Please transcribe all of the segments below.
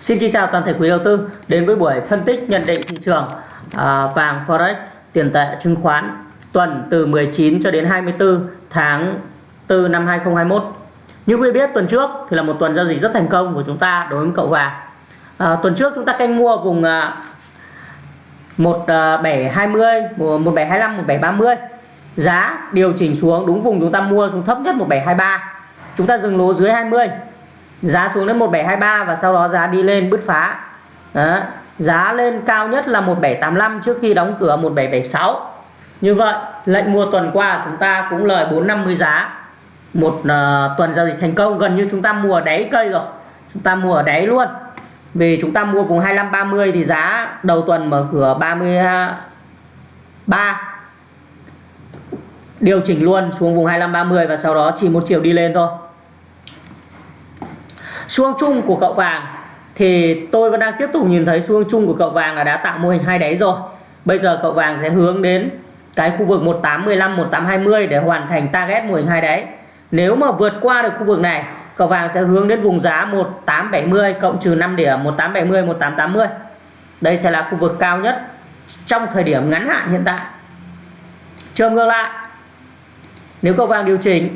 Xin kính chào toàn thể quý đầu tư đến với buổi phân tích nhận định thị trường à, vàng forex tiền tệ chứng khoán tuần từ 19 cho đến 24 tháng 4 năm 2021. Như quý biết tuần trước thì là một tuần giao dịch rất thành công của chúng ta đối với cậu vàng. À, tuần trước chúng ta canh mua vùng à, 1720, 1725, 1730. Giá điều chỉnh xuống đúng vùng chúng ta mua xuống thấp nhất 1723. Chúng ta dừng lỗ dưới 20 giá xuống đến 1723 và sau đó giá đi lên bứt phá. Đó. giá lên cao nhất là 1785 trước khi đóng cửa 1776 như vậy lệnh mua tuần qua chúng ta cũng lời 450 giá. Một uh, tuần giao dịch thành công gần như chúng ta mua ở đáy cây rồi. Chúng ta mua ở đáy luôn. Vì chúng ta mua vùng 25 30 thì giá đầu tuần mở cửa 33 điều chỉnh luôn xuống vùng 25 30 và sau đó chỉ một chiều đi lên thôi. Xuông chung của cậu vàng thì tôi vẫn đang tiếp tục nhìn thấy xuông chung của cậu vàng là đã tạo mô hình hai đáy rồi. Bây giờ cậu vàng sẽ hướng đến cái khu vực 1815 1820 để hoàn thành target mô hình hai đáy. Nếu mà vượt qua được khu vực này, cậu vàng sẽ hướng đến vùng giá 1870 cộng trừ 5 điểm 1870 1880. Đây sẽ là khu vực cao nhất trong thời điểm ngắn hạn hiện tại. Trường ngược lại, nếu cậu vàng điều chỉnh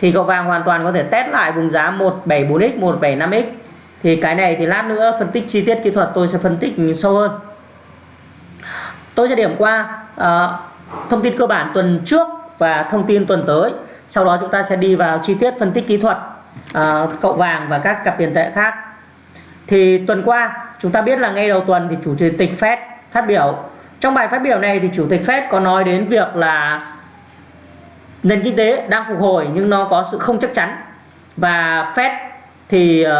thì cậu vàng hoàn toàn có thể test lại vùng giá 174x 175x thì cái này thì lát nữa phân tích chi tiết kỹ thuật tôi sẽ phân tích sâu hơn. Tôi sẽ điểm qua uh, thông tin cơ bản tuần trước và thông tin tuần tới. Sau đó chúng ta sẽ đi vào chi tiết phân tích kỹ thuật uh, cậu vàng và các cặp tiền tệ khác. Thì tuần qua chúng ta biết là ngay đầu tuần thì chủ tịch Fed phát biểu. Trong bài phát biểu này thì chủ tịch Fed có nói đến việc là nền kinh tế đang phục hồi nhưng nó có sự không chắc chắn. Và Fed thì uh,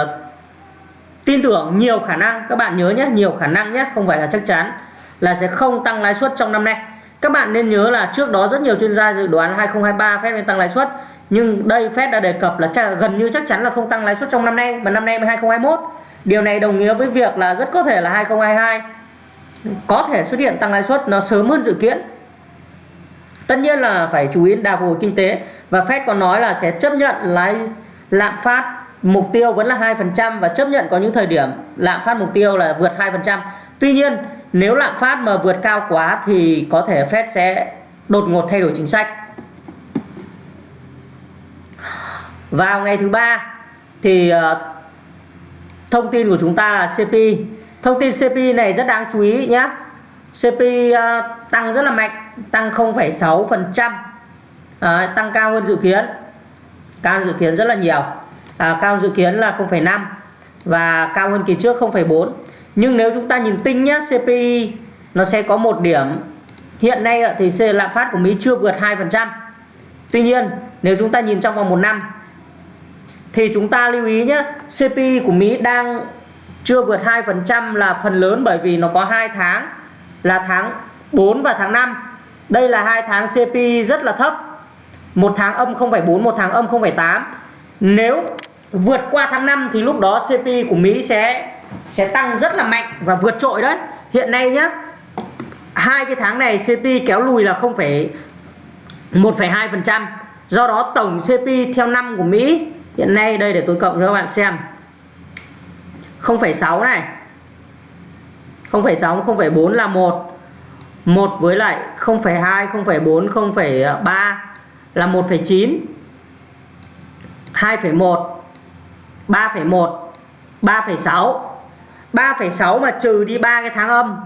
tin tưởng nhiều khả năng các bạn nhớ nhé nhiều khả năng nhé không phải là chắc chắn là sẽ không tăng lãi suất trong năm nay. Các bạn nên nhớ là trước đó rất nhiều chuyên gia dự đoán 2023 Fed sẽ tăng lãi suất nhưng đây Fed đã đề cập là chắc, gần như chắc chắn là không tăng lãi suất trong năm nay mà năm nay 2021 điều này đồng nghĩa với việc là rất có thể là 2022 có thể xuất hiện tăng lãi suất nó sớm hơn dự kiến tất nhiên là phải chú ý đà phục hồi kinh tế và Fed còn nói là sẽ chấp nhận lãi lạm phát mục tiêu vẫn là 2% và chấp nhận có những thời điểm lạm phát mục tiêu là vượt 2%. Tuy nhiên, nếu lạm phát mà vượt cao quá thì có thể Fed sẽ đột ngột thay đổi chính sách. Vào ngày thứ ba thì ờ, thông tin của chúng ta là CPI. Thông tin CPI này rất đáng chú ý nhé. CPI ờ, tăng rất là mạnh tăng 0,6% à, tăng cao hơn dự kiến. Cao hơn dự kiến rất là nhiều. À, cao hơn dự kiến là 0,5 và cao hơn kỳ trước 0,4 nhưng nếu chúng ta nhìn tinh nhé CPI nó sẽ có một điểm. Hiện nay thì lạm phát của Mỹ chưa vượt 2% Tuy nhiên nếu chúng ta nhìn trong vòng một năm thì chúng ta lưu ý nhé CPI của Mỹ đang chưa vượt 2% là phần lớn bởi vì nó có hai tháng là tháng 4 và tháng 5 đây là hai tháng CPI rất là thấp. Một tháng âm 0,4 một tháng âm 0,8 nếu vượt qua tháng 5 thì lúc đó CPI của Mỹ sẽ sẽ tăng rất là mạnh và vượt trội đấy. Hiện nay nhá hai cái tháng này CPI kéo lùi là 0,1,2% do đó tổng CPI theo năm của Mỹ hiện nay đây để tôi cộng cho các bạn xem 0,6 này. 0,6 0,4 là 1 1 với lại 0,2 0,4 0,3 là 1,9 2,1 3,1 3,6 3,6 mà trừ đi 3 cái tháng âm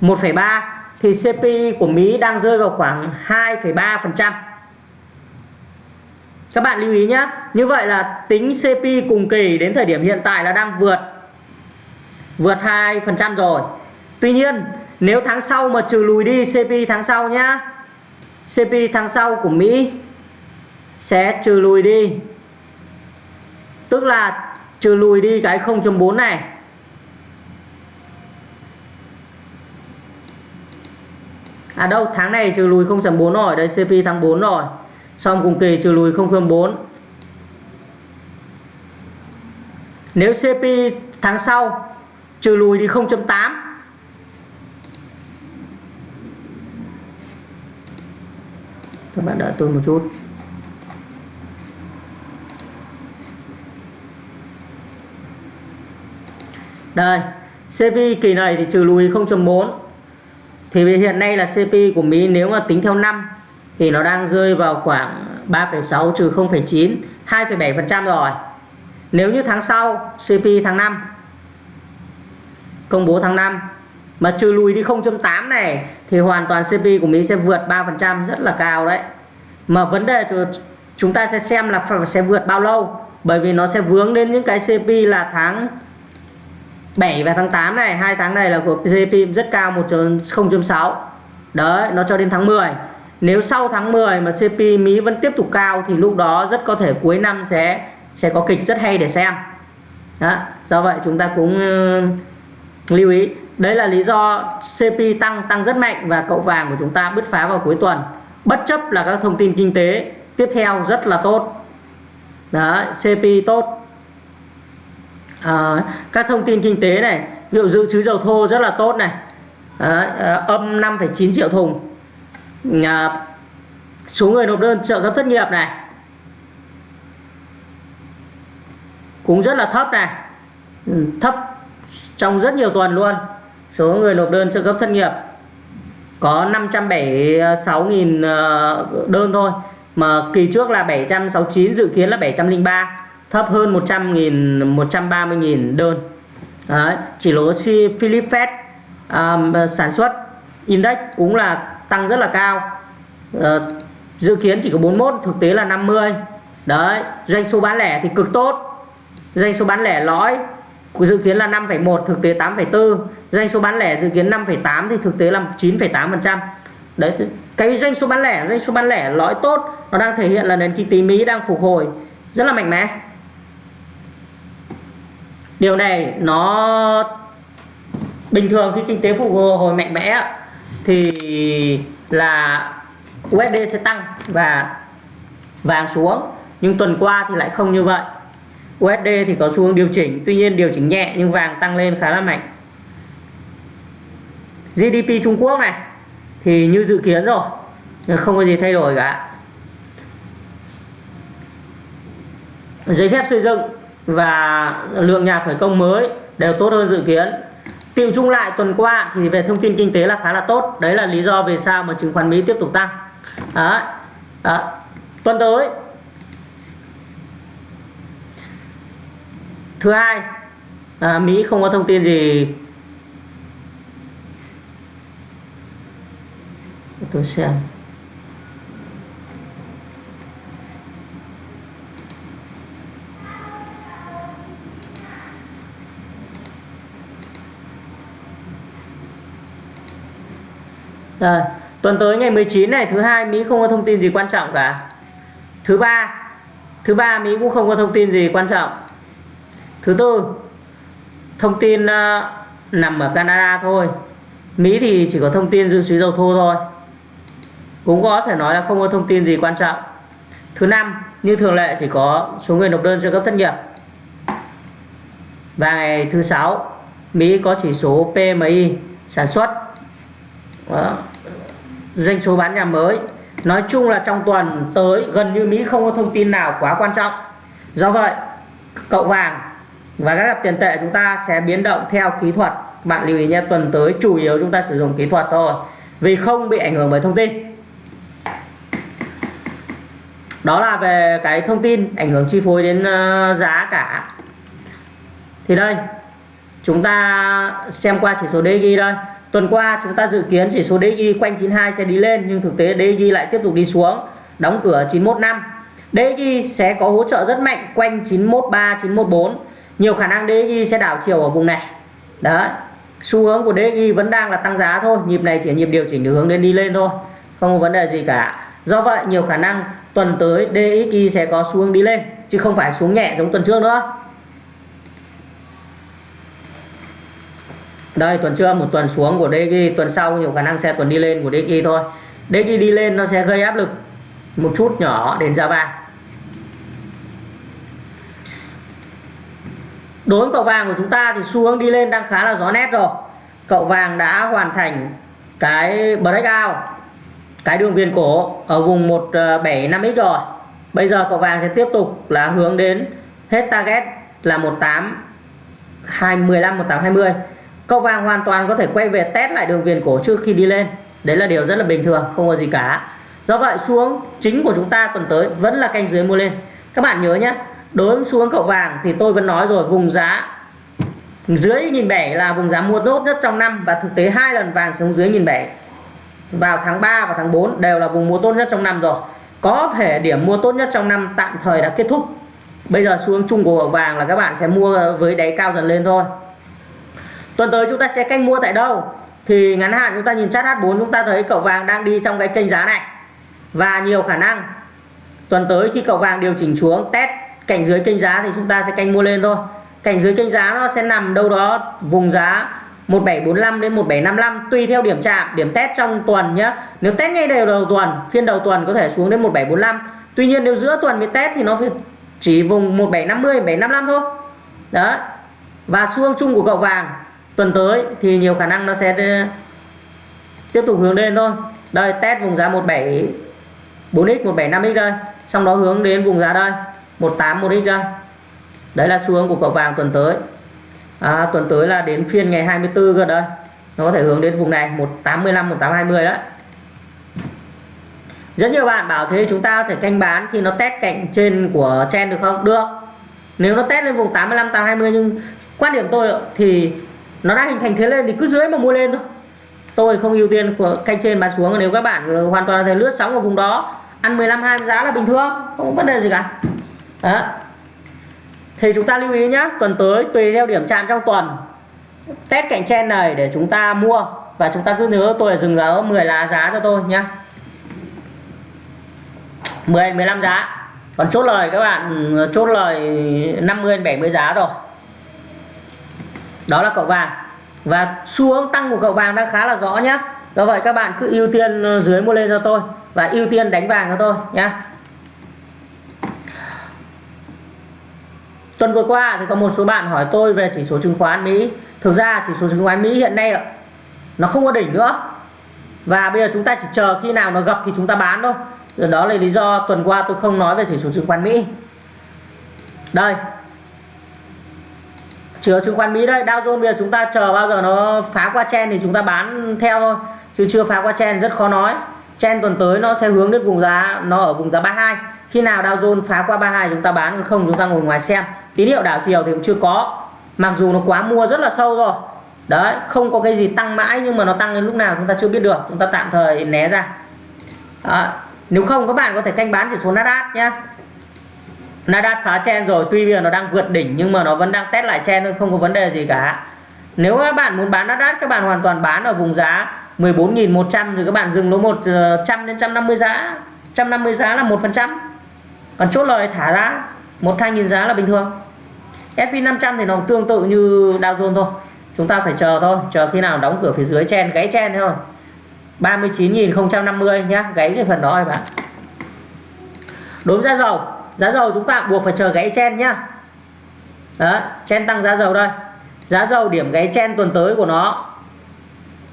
1,3 thì CPI của Mỹ đang rơi vào khoảng 2,3% các bạn lưu ý nhé như vậy là tính CPI cùng kỳ đến thời điểm hiện tại là đang vượt vượt 2% rồi. Tuy nhiên, nếu tháng sau mà trừ lùi đi CPI tháng sau nhá CPI tháng sau của Mỹ sẽ trừ lùi đi. Tức là trừ lùi đi cái 0.4 này. À đâu, tháng này trừ lùi 0.4 rồi. Đây CPI tháng 4 rồi. Xong cùng kỳ trừ lùi 0.4 nếu CPI tháng sau trừ lùi đi 0.8 các bạn đợi tôi một chút. Đây CP kỳ này thì trừ lùi 0.4 thì hiện nay là CP của Mỹ nếu mà tính theo năm thì nó đang rơi vào khoảng 3,6 trừ 0,9 2,7% rồi. Nếu như tháng sau CP tháng 5 công bố tháng 5 mà trừ lùi đi 0.8 này, thì hoàn toàn CPI của Mỹ sẽ vượt 3% rất là cao đấy. Mà vấn đề chúng ta sẽ xem là sẽ vượt bao lâu, bởi vì nó sẽ vướng đến những cái CPI là tháng 7 và tháng 8 này. Hai tháng này là của CPI rất cao 1.0.6 đấy, nó cho đến tháng 10 nếu sau tháng 10 mà CPI Mỹ vẫn tiếp tục cao, thì lúc đó rất có thể cuối năm sẽ sẽ có kịch rất hay để xem. Đó, do vậy chúng ta cũng lưu ý đấy là lý do CP tăng tăng rất mạnh và cậu vàng của chúng ta bứt phá vào cuối tuần. Bất chấp là các thông tin kinh tế tiếp theo rất là tốt. Đó CP tốt. À, các thông tin kinh tế này ví dụ dự trữ dầu thô rất là tốt này. À, à, âm 5,9 triệu thùng. À, số người nộp đơn trợ cấp thất nghiệp này. Cũng rất là thấp này. Ừ, thấp trong rất nhiều tuần luôn. Số người nộp đơn trợ cấp thất nghiệp có 576.000 ờ, đơn thôi mà kỳ trước là 769 dự kiến là 703 thấp hơn 100.000 130.000 đơn. Đấy, chỉ lỗ si Philip Fed um, sản xuất index cũng là tăng rất là cao. Uh, dự kiến chỉ có 41 thực tế là 50 đấy doanh số bán lẻ thì cực tốt. Doanh số bán lẻ lõi dự kiến là 5,1 thực tế 8,4 doanh số bán lẻ dự kiến 5,8 thì thực tế là 9,8% đấy cái doanh số bán lẻ doanh số bán lẻ lõi tốt nó đang thể hiện là nền kinh tế Mỹ đang phục hồi rất là mạnh mẽ. Điều này nó bình thường khi kinh tế phục hồi mạnh mẽ thì là USD sẽ tăng và vàng xuống. Nhưng tuần qua thì lại không như vậy. USD thì có xu hướng điều chỉnh, tuy nhiên điều chỉnh nhẹ nhưng vàng tăng lên khá là mạnh GDP Trung Quốc này, thì như dự kiến rồi không có gì thay đổi cả giấy phép xây dựng và lượng nhà khởi công mới đều tốt hơn dự kiến Tiệu chung lại tuần qua thì về thông tin kinh tế là khá là tốt đấy là lý do về sao mà chứng khoán Mỹ tiếp tục tăng đó. Đó. tuần tới thứ hai à, Mỹ không có thông tin gì tôi xem Rồi, tuần tới ngày 19 này thứ hai Mỹ không có thông tin gì quan trọng cả. Thứ ba, thứ ba Mỹ cũng không có thông tin gì quan trọng. Thứ tư, thông tin uh, nằm ở Canada thôi. Mỹ thì chỉ có thông tin dự trữ dầu thô thôi. Cũng có thể nói là không có thông tin gì quan trọng. Thứ năm, như thường lệ chỉ có số người nộp đơn trợ cấp thất nghiệp. Và ngày thứ sáu, Mỹ có chỉ số PMI sản xuất. Đó doanh số bán nhà mới nói chung là trong tuần tới gần như Mỹ không có thông tin nào quá quan trọng do vậy cậu vàng và các cặp tiền tệ chúng ta sẽ biến động theo kỹ thuật bạn lưu ý nhé tuần tới chủ yếu chúng ta sử dụng kỹ thuật thôi vì không bị ảnh hưởng bởi thông tin đó là về cái thông tin ảnh hưởng chi phối đến ờ, giá cả thì đây chúng ta xem qua chỉ số DXY đây Tuần qua chúng ta dự kiến chỉ số DXY quanh 92 sẽ đi lên nhưng thực tế DXY lại tiếp tục đi xuống, đóng cửa 915. DXY sẽ có hỗ trợ rất mạnh quanh 913, 914. Nhiều khả năng DXY sẽ đảo chiều ở vùng này. đó. Xu hướng của DXY vẫn đang là tăng giá thôi, nhịp này chỉ nhịp điều chỉnh được hướng đến đi lên thôi, không có vấn đề gì cả. Do vậy nhiều khả năng tuần tới DXY sẽ có xu hướng đi lên chứ không phải xuống nhẹ giống tuần trước nữa. đây tuần trước một tuần xuống của DXY tuần sau nhiều khả năng sẽ tuần đi lên của DXY thôi DXY đi lên nó sẽ gây áp lực một chút nhỏ đến giá vàng đối với cậu vàng của chúng ta thì xu hướng đi lên đang khá là rõ nét rồi. Cậu vàng đã hoàn thành cái breakout cái đường viền cổ ở vùng 175x ờ, rồi. Bây giờ cậu vàng sẽ tiếp tục là hướng đến hết target là 18 215 1820 cậu vàng hoàn toàn có thể quay về test lại đường viền cổ trước khi đi lên. Đấy là điều rất là bình thường, không có gì cả. Do vậy xuống chính của chúng ta tuần tới vẫn là canh dưới mua lên. Các bạn nhớ nhé đối với xuống cậu vàng thì tôi vẫn nói rồi, vùng giá dưới nghìn bảy là vùng giá mua tốt nhất trong năm và thực tế hai lần vàng xuống dưới nghìn bảy. Vào tháng 3 và tháng 4 đều là vùng mua tốt nhất trong năm rồi. Có thể điểm mua tốt nhất trong năm tạm thời đã kết thúc. Bây giờ xuống chung của vàng là các bạn sẽ mua với đáy cao dần lên thôi. Tuần tới chúng ta sẽ canh mua tại đâu? Thì ngắn hạn chúng ta nhìn chart H4 chúng ta thấy cậu vàng đang đi trong cái kênh giá này. Và nhiều khả năng tuần tới khi cậu vàng điều chỉnh xuống, test cạnh dưới kênh giá thì chúng ta sẽ canh mua lên thôi. Cạnh dưới kênh giá nó sẽ nằm đâu đó vùng giá 1745 đến 1755 tùy theo điểm chạm, điểm test trong tuần nhé nếu test ngay đều đầu tuần, phiên đầu tuần có thể xuống đến 1745 tuy nhiên nếu giữa tuần mới test thì nó phải chỉ vùng 1750 1755 thôi. Đó và xuông chung của cậu vàng, tuần tới thì nhiều khả năng nó sẽ ờ, tiếp tục hướng lên thôi. Đây, test vùng giá 17 4x 175x đây. Xong đó hướng đến vùng giá đây. 181x ra, đấy là xu hướng của cậu vàng tuần tới. À, tuần tới là đến phiên ngày 24 cơ đây. Nó có thể hướng đến vùng này 185 1820 đấy. Rất nhiều bạn bảo thế chúng ta có thể canh bán khi nó test cạnh trên của chen được không? Được. Nếu nó test lên vùng 85 820 nhưng quan điểm tôi thì nó đã hình thành thế lên thì cứ dưới mà mua lên thôi. Tôi không ưu tiên của canh trên bán xuống. Nếu các bạn hoàn toàn là thể lướt sóng ở vùng đó ăn 15 20 giá là bình thường không có vấn đề gì cả đó. Thì chúng ta lưu ý nhé tuần tới tùy theo điểm chạm trong tuần. Test cạnh trên này để chúng ta mua và chúng ta cứ nhớ tôi là dừng giá 10 lá giá cho tôi nhé 10 15 giá. Còn chốt lời các bạn, chốt lời 50 70 giá rồi. Đó là cậu vàng. Và xu hướng tăng của cậu vàng đang khá là rõ nhé do vậy các bạn cứ ưu tiên ờ, dưới mua lên cho tôi và ưu tiên đánh vàng cho tôi nhé tuần vừa qua thì có một số bạn hỏi tôi về chỉ số chứng khoán Mỹ. Thực ra chỉ số chứng khoán Mỹ hiện nay nó không có đỉnh nữa. Và bây giờ chúng ta chỉ chờ khi nào nó gặp thì chúng ta bán thôi. Đó là lý do tuần qua tôi không nói về chỉ số chứng khoán Mỹ. Đây. Chỉ số chứng khoán Mỹ đây, Dow Jones bây giờ chúng ta chờ bao giờ nó phá qua chen thì chúng ta bán theo thôi. Chứ chưa phá qua chen rất khó nói chen tuần tới nó sẽ hướng đến vùng giá nó ở vùng giá 32 khi nào Dow Jones phá qua 32 chúng ta bán không chúng ta ngồi ngoài xem. Tín hiệu đảo chiều thì cũng chưa có. Mặc dù nó quá mua rất là sâu rồi. Đấy không có cái gì tăng mãi nhưng mà nó tăng đến lúc nào chúng ta chưa biết được. Chúng ta tạm thời né ra. À, nếu không các bạn có thể canh bán chỉ số Nasdaq nhé Nasdaq phá chen rồi tuy bây giờ nó đang vượt đỉnh nhưng mà nó vẫn đang test lại chen thôi không có vấn đề gì cả. Nếu các bạn muốn bán Nasdaq các bạn hoàn toàn bán ở vùng giá 14.100 thì các bạn dừng lỗ 100 ờ, đến 150 giá. 150 giá là 1% còn chốt lời thả ra 1 2.000 giá là bình thường. SP500 thì nó tương tự như Dow Jones thôi. Chúng ta phải chờ thôi, chờ khi nào đóng cửa phía dưới chen, gáy chen thôi. 39.050 nhá, gáy cái phần đó các bạn. Đối với giá dầu giá dầu chúng ta buộc phải chờ gáy chen nhá. Đó, chen tăng giá dầu đây. Giá dầu điểm gáy chen tuần tới của nó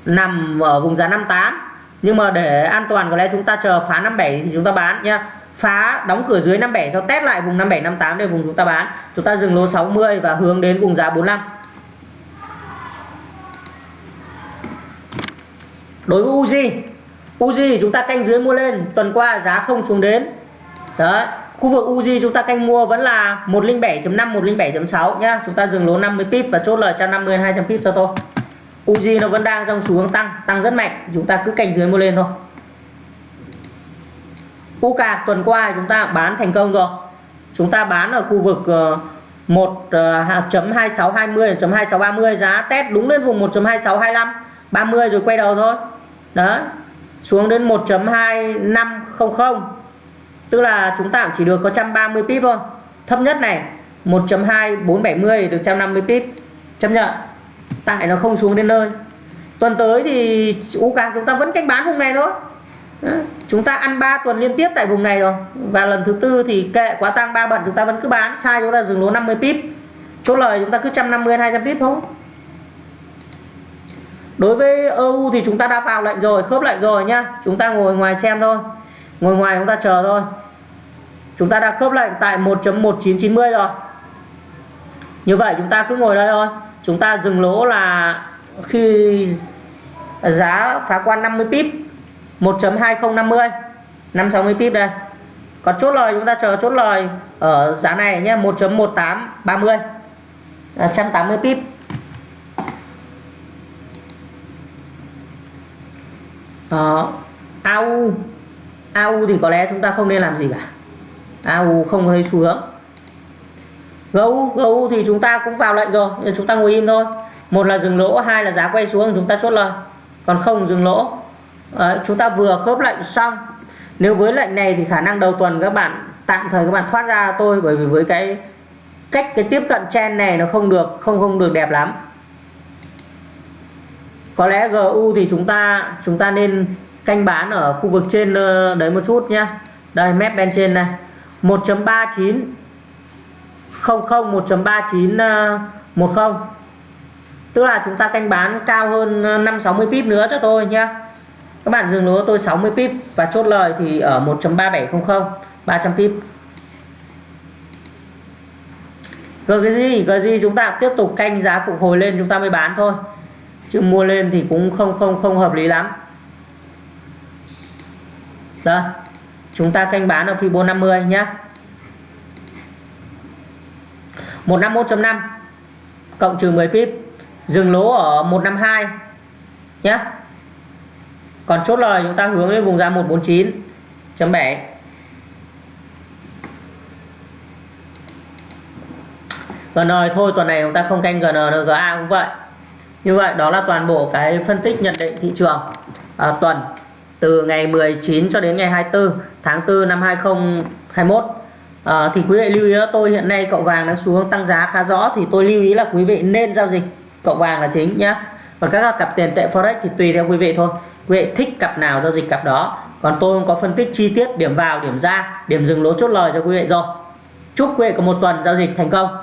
nằm ở vùng giá 58 nhưng mà để an toàn, có lẽ chúng ta chờ phá 57 thì chúng ta bán nhá. Phá đóng cửa dưới 57 sau test lại vùng 57 58 để vùng chúng ta bán. Chúng ta dừng lỗ 60 và hướng đến vùng giá 45 đối với Uzi Uzi chúng ta canh dưới mua lên, tuần qua giá không xuống đến. Đấy, khu vực Uzi chúng ta canh mua vẫn là 107.5 107.6 nhá. Chúng ta dừng lỗ 50 pip và chốt lời cho 50 200 pip cho tôi. Uzi nó vẫn đang trong xu hướng tăng tăng rất mạnh. Chúng ta cứ canh dưới mua lên thôi. UCA tuần qua chúng ta bán thành công rồi. Chúng ta bán ở khu vực ờ, 1.2620-1.2630 ờ, giá test đúng lên vùng 1.2625 30 rồi quay đầu thôi. Đó xuống đến 1.2500 tức là chúng ta chỉ được có 130 pip thôi. Thấp nhất này 1.2470 được 150 pip. Chấp nhận tại nó không xuống đến nơi. Tuần tới thì UK chúng ta vẫn canh bán vùng này thôi. Chúng ta ăn 3 tuần liên tiếp tại vùng này rồi. Và lần thứ tư thì kệ quá tăng ba bận chúng ta vẫn cứ bán. Sai chúng ta dừng lỗ 50 pip. Chốt lời chúng ta cứ 150 200 pip thôi. Đối với EU thì chúng ta đã vào lệnh rồi, khớp lệnh rồi nhá. Chúng ta ngồi ngoài xem thôi. Ngồi ngoài chúng ta chờ thôi. Chúng ta đã khớp lệnh tại 1.1990 rồi. Như vậy chúng ta cứ ngồi đây thôi chúng ta dừng lỗ là khi giá phá quan 50 pip 1.2050 560 pip đây. Còn chốt lời, chúng ta chờ chốt lời ở giá này nhé 1.1830 180 à, pip. Đó. AU AU thì có lẽ chúng ta không nên làm gì cả. AU không thấy xu hướng. GU GU thì chúng ta cũng vào lệnh rồi chúng ta ngồi im thôi. Một là dừng lỗ hai là giá quay xuống chúng ta chốt lời. Còn không dừng lỗ Đấy, chúng ta vừa khớp lệnh xong. Nếu với lệnh này thì khả năng đầu tuần các bạn tạm thời các bạn thoát ra tôi bởi vì với cái cách cái tiếp cận chen này nó không được không không được đẹp lắm. Có lẽ GU thì chúng ta chúng ta nên canh bán ở khu vực trên ờ, đấy một chút nhá. Đây mép bên trên này. 1.39 00 1.3910, ờ, tức là chúng ta canh bán cao hơn ờ, 560 pip nữa cho tôi nhé các bạn dừng lỗ tôi 60 pip và chốt lời thì ở 1.3700 300 pip. Rồi cái gì? Cái gì? Chúng ta tiếp tục canh giá phục hồi lên chúng ta mới bán thôi. Chứ mua lên thì cũng không không không hợp lý lắm. Đó chúng ta canh bán ở Fibo 50 nhé. 151.5 cộng trừ 10 pip dừng lỗ ở 152 nhé còn chốt lời chúng ta hướng đến vùng giá 149.7 GN thôi tuần này chúng ta không canh GN nữa GA cũng vậy. Như vậy đó là toàn bộ cái phân tích nhận định thị trường à, tuần từ ngày 19 cho đến ngày 24 tháng 4 năm 2021 à, thì quý vị lưu ý tôi hiện nay cậu vàng đang xuống tăng giá khá rõ thì tôi lưu ý là quý vị nên giao dịch cậu vàng là chính nhé còn các cặp tiền tệ forex thì tùy theo quý vị thôi. Quý vị thích cặp nào giao dịch cặp đó. Còn tôi không có phân tích chi tiết điểm vào điểm ra điểm dừng lỗ chốt lời cho quý vị rồi. Chúc quý vị có một tuần giao dịch thành công.